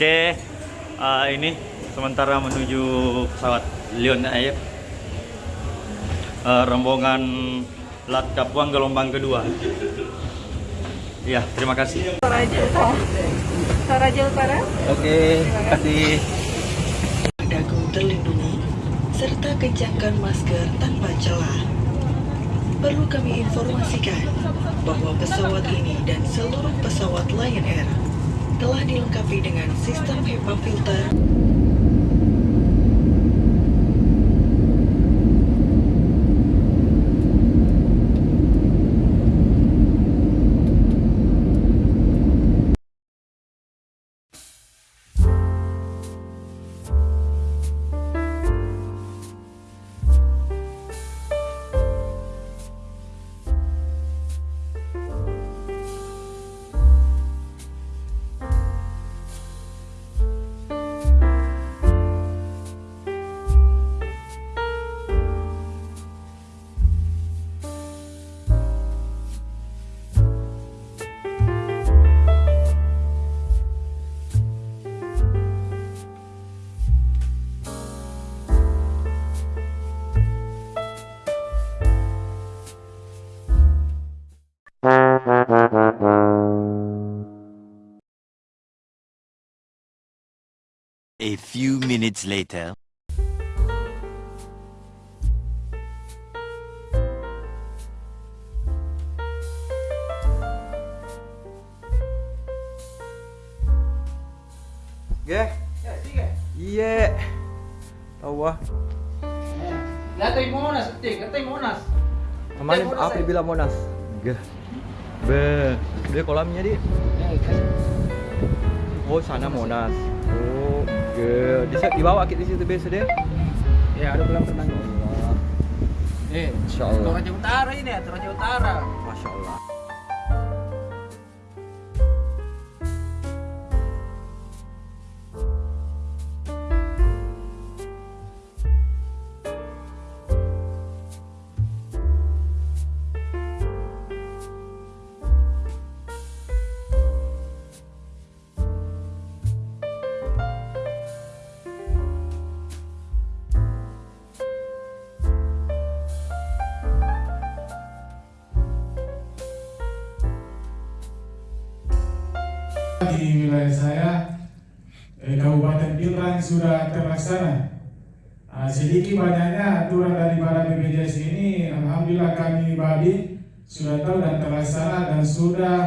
Oke. Eh, ini sementara menuju pesawat Lion Air. Eh, rombongan Lat Kapuang gelombang kedua. Ya, terima kasih. Toraja Utara. Toraja Utara. Oke, terima kasih. dagu terlindungi, serta kencangkan masker tanpa celah. Perlu kami informasikan bahwa pesawat ini dan seluruh pesawat Lion Air telah dilengkapi dengan sistem HEPA filter A few minutes later. Ge. Iya. Tahu ah. Latay Monas, tik, latay Monas. Kemarin Monas, apa eh. bilang Monas? Ge. Be, dia kolamnya di. Oh, sana Monas. Ge. Di dibawa kita di situ biasa deh. Ya, ada renang. Allah. Eh. Toraja Utara ini, ya, Toraja Utara. Di wilayah saya eh, Kabupaten Pinrang sudah terlaksana. Ah, sedikit banyaknya aturan daripada BPJS ini, alhamdulillah kami Bali sudah tahu dan terlaksana dan sudah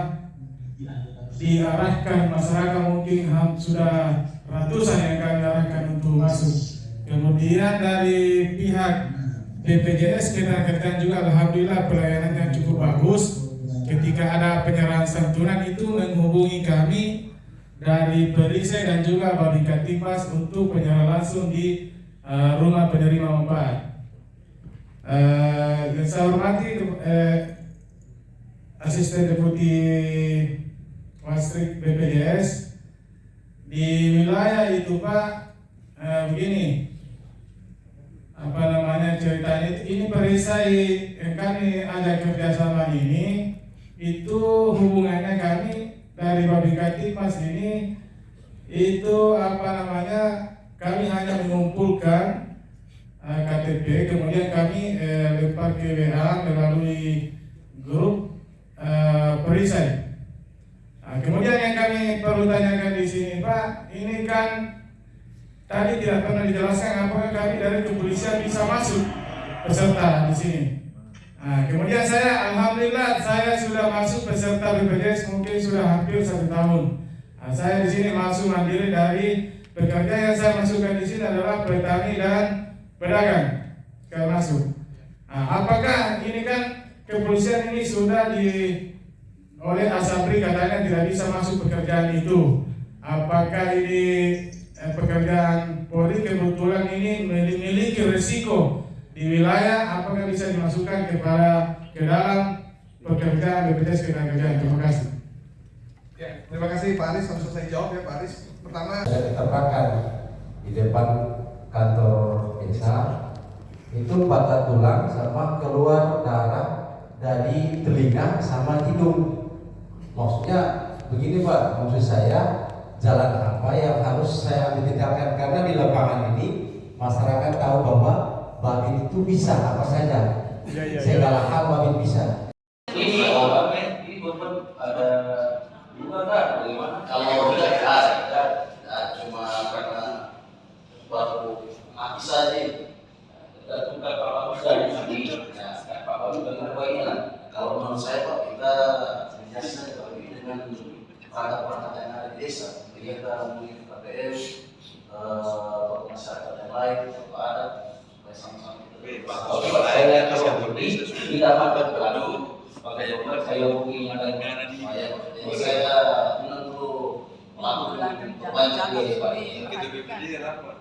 diarahkan masyarakat mungkin sudah ratusan yang kami arahkan untuk masuk. Kemudian dari pihak BPJS kita katakan juga alhamdulillah pelayanannya cukup bagus. Ketika ada penyerahan santunan itu menghubungi kami dari perisai dan juga Babinka Timas untuk penyerahan langsung di eh, rumah penerima manfaat. Eh, yang saya hormati eh, asisten deputi Wastrik BPJS di wilayah itu Pak begini apa namanya ceritanya ini perisai yang kami ada kerjasama ini itu hubungannya kami dari Babinka Timas ini itu apa namanya kami hanya mengumpulkan eh, KTP kemudian kami eh, lempar ke WA melalui grup eh, perisai. Nah, kemudian yang kami perlu tanyakan di sini Pak, ini kan tadi tidak pernah dijelaskan apakah kami dari kepolisian bisa masuk peserta di sini. Nah, kemudian saya alhamdulillah saya sudah masuk peserta BPJS mungkin sudah hampir satu tahun. Nah, saya di sini masuk mandiri dari pekerja yang saya masukkan di sini adalah petani dan pedagang. Saya masuk. Nah, apakah ini kan kepolisian ini sudah di oleh Asabri katanya tidak bisa masuk pekerjaan itu. Apakah ini eh, pekerjaan Polri kebetulan ini memiliki risiko di wilayah apakah bisa dimasukkan kepada ke dalam pekerjaan BPJS Ketenagakerjaan. Terima kasih. Ya, terima kasih Pak Aris. Langsung saya jawab ya Pak Aris. Pertama, saya diterbangkan di depan kantor desa itu patah tulang sama keluar darah dari telinga sama hidung maksudnya begini pak maksud saya jalan apa yang harus saya ambil tindakan karena di lapangan ini masyarakat tahu bahwa babin itu bisa apa saja. Segala hal babin bisa. Ini oh, ini beban ada juga kan bagaimana? Kalau tidak ada ya, cuma karena baru mati saja kita tukar kalau sudah di ya pak baru dengar bagian kalau menurut saya pak kita biasa kalau ini dengan perangkat-perangkat yang ada di desa kegiatan mungkin KPS eh masyarakat yang lain atau adat supaya sama-sama kita kalau saya lihat kalau tidak makan berlalu pakai dokter saya hubungi yang ada saya. Saya menentu melakukan banyak pak